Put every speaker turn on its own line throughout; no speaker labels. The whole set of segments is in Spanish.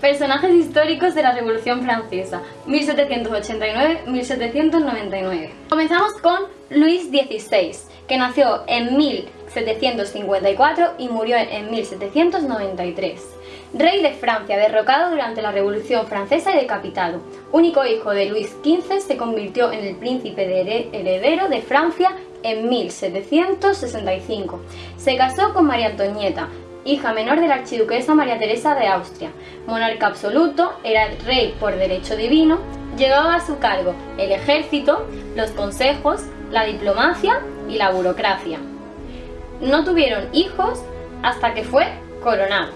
Personajes históricos de la Revolución Francesa, 1789-1799. Comenzamos con Luis XVI, que nació en 1754 y murió en 1793. Rey de Francia, derrocado durante la Revolución Francesa y decapitado. Único hijo de Luis XV, se convirtió en el príncipe heredero de Francia en 1765. Se casó con María Antonieta, hija menor de la archiduquesa María Teresa de Austria. Monarca absoluto, era rey por derecho divino, llevaba a su cargo el ejército, los consejos, la diplomacia y la burocracia. No tuvieron hijos hasta que fue coronado.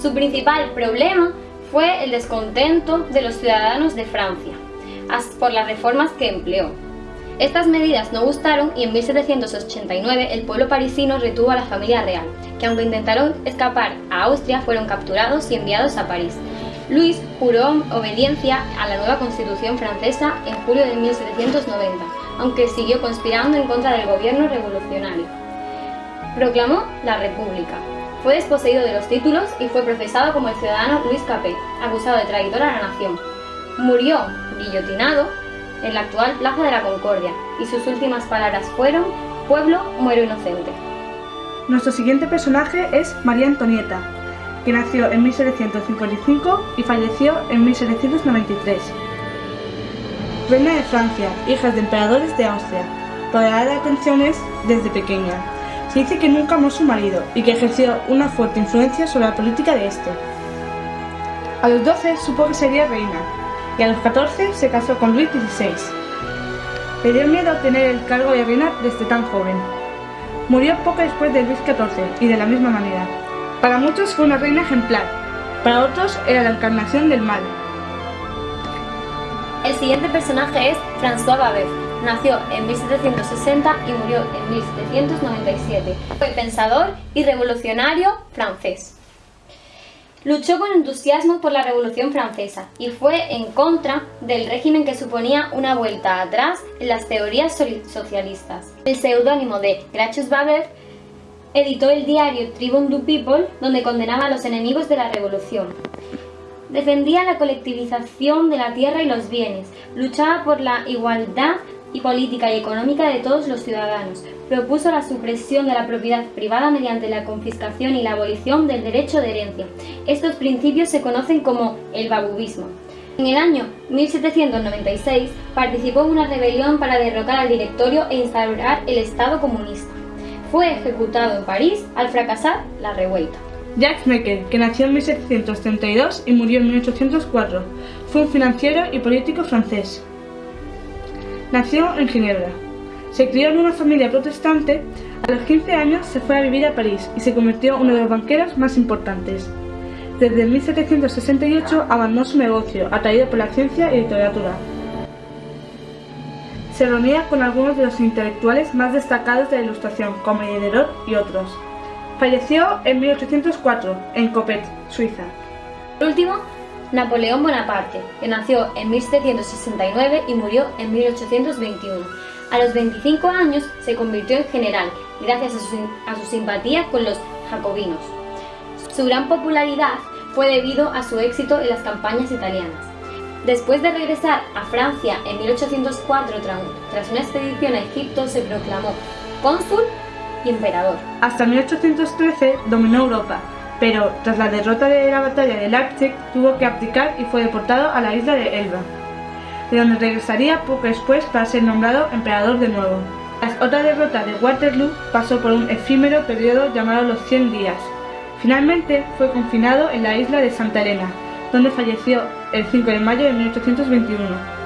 Su principal problema fue el descontento de los ciudadanos de Francia por las reformas que empleó. Estas medidas no gustaron y en 1789 el pueblo parisino retuvo a la familia real, que aunque intentaron escapar a Austria fueron capturados y enviados a París. Luis juró obediencia a la nueva constitución francesa en julio de 1790, aunque siguió conspirando en contra del gobierno revolucionario. Proclamó la República. Fue desposeído de los títulos y fue procesado como el ciudadano Luis Capet, acusado de traidor a la nación. Murió guillotinado en la actual Plaza de la Concordia, y sus últimas palabras fueron Pueblo, muero inocente.
Nuestro siguiente personaje es María Antonieta, que nació en 1755 y falleció en 1793. Reina de Francia, hija de emperadores de Austria, rodeada de atenciones desde pequeña. Se dice que nunca amó a su marido y que ejerció una fuerte influencia sobre la política de este. A los 12 supo que sería reina y a los 14 se casó con Luis XVI. Le dio miedo tener el cargo de reina desde tan joven. Murió poco después de Luis XIV y de la misma manera. Para muchos fue una reina ejemplar, para otros era la encarnación del mal.
El siguiente personaje es François Babet. Nació en 1760 y murió en 1797. Fue pensador y revolucionario francés. Luchó con entusiasmo por la Revolución Francesa y fue en contra del régimen que suponía una vuelta atrás en las teorías socialistas. El seudónimo de Gracchus Babert editó el diario Tribune du People, donde condenaba a los enemigos de la revolución. Defendía la colectivización de la tierra y los bienes, luchaba por la igualdad y política y económica de todos los ciudadanos. Propuso la supresión de la propiedad privada mediante la confiscación y la abolición del derecho de herencia. Estos principios se conocen como el babubismo. En el año 1796 participó en una rebelión para derrocar al directorio e instaurar el Estado comunista. Fue ejecutado en París al fracasar la revuelta.
Jacques Necker, que nació en 1732 y murió en 1804, fue un financiero y político francés. Nació en Ginebra. Se crió en una familia protestante, a los 15 años se fue a vivir a París y se convirtió en uno de los banqueros más importantes. Desde 1768 abandonó su negocio, atraído por la ciencia y literatura. Se reunía con algunos de los intelectuales más destacados de la Ilustración, como Diderot y otros. Falleció en 1804, en Coppet, Suiza.
Por último, Napoleón Bonaparte, que nació en 1769 y murió en 1821. A los 25 años se convirtió en general, gracias a su, simpatía con los jacobinos. Su gran popularidad fue debido a su éxito en las campañas italianas. Después de regresar a Francia en 1804 tras una expedición a Egipto, se proclamó cónsul y emperador.
Hasta 1813 dominó Europa, pero tras la derrota de la batalla de Leipzig tuvo que abdicar y fue deportado a la isla de Elba, de donde regresaría poco después para ser nombrado emperador de nuevo. Tras otra derrota de Waterloo pasó por un efímero periodo llamado los 100 días. Finalmente fue confinado en la isla de Santa Elena, donde falleció el 5 de mayo de 1821.